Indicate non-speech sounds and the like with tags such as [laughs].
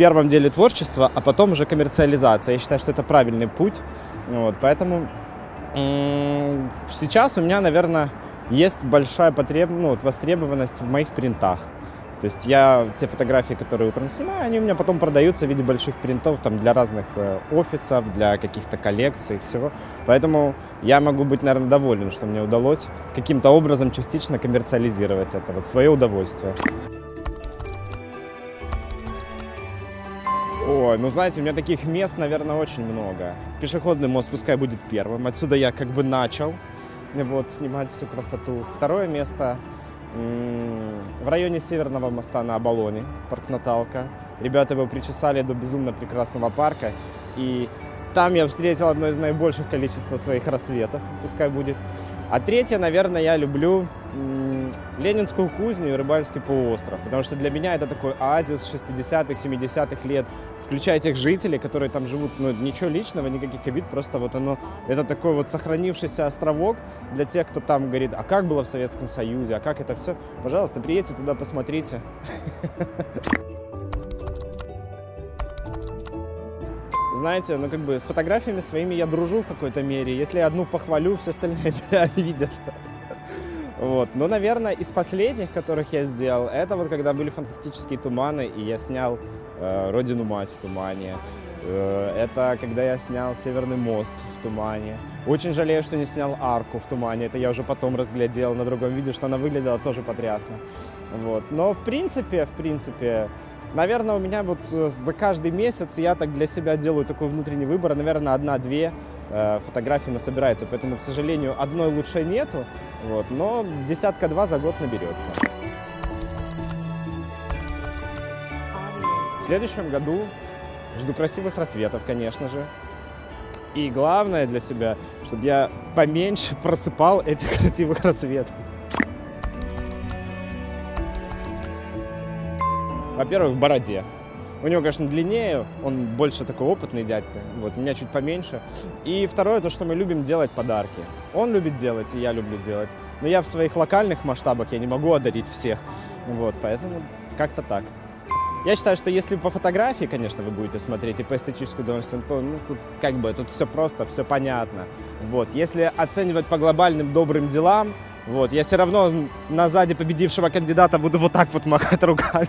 первом деле творчество, а потом уже коммерциализация. Я считаю, что это правильный путь. Вот, поэтому сейчас у меня, наверное, есть большая потреб... ну, вот, востребованность в моих принтах. То есть я те фотографии, которые утром снимаю, они у меня потом продаются в виде больших принтов там, для разных э, офисов, для каких-то коллекций и всего. Поэтому я могу быть, наверное, доволен, что мне удалось каким-то образом частично коммерциализировать это, вот свое удовольствие. Ой, ну знаете, у меня таких мест, наверное, очень много. Пешеходный мост пускай будет первым. Отсюда я как бы начал вот, снимать всю красоту. Второе место в районе Северного моста на Оболоне, парк Наталка. Ребята его причесали до безумно прекрасного парка. И там я встретил одно из наибольших количеств своих рассветов, пускай будет. А третье, наверное, я люблю Ленинскую кузню и Рыбальский полуостров, потому что для меня это такой оазис 60-х, 70-х лет, включая тех жителей, которые там живут, ну, ничего личного, никаких обид, просто вот оно, это такой вот сохранившийся островок для тех, кто там говорит, а как было в Советском Союзе, а как это все, пожалуйста, приедьте туда, посмотрите. [laughs] Знаете, ну как бы с фотографиями своими я дружу в какой-то мере. Если я одну похвалю, все остальные [laughs] это видят. Вот. Но, наверное, из последних, которых я сделал, это вот когда были фантастические туманы, и я снял э, «Родину мать» в тумане. Э, это когда я снял «Северный мост» в тумане. Очень жалею, что не снял «Арку» в тумане. Это я уже потом разглядел на другом видео, что она выглядела тоже потрясно. Вот. Но, в принципе, в принципе, Наверное, у меня вот э, за каждый месяц я так для себя делаю такой внутренний выбор. Наверное, одна-две э, фотографии насобирается. Поэтому, к сожалению, одной лучшей нету. Вот, но десятка-два за год наберется. В следующем году жду красивых рассветов, конечно же. И главное для себя, чтобы я поменьше просыпал этих красивых рассветов. Во-первых, в бороде. У него, конечно, длиннее, он больше такой опытный дядька, вот, меня чуть поменьше. И второе, то, что мы любим делать подарки. Он любит делать, и я люблю делать. Но я в своих локальных масштабах, я не могу одарить всех. Вот, поэтому как-то так. Я считаю, что если по фотографии, конечно, вы будете смотреть и по эстетическому удовольствию, то ну, тут как бы тут все просто, все понятно. Вот. Если оценивать по глобальным добрым делам, вот, я все равно на сзади победившего кандидата буду вот так вот махать руками.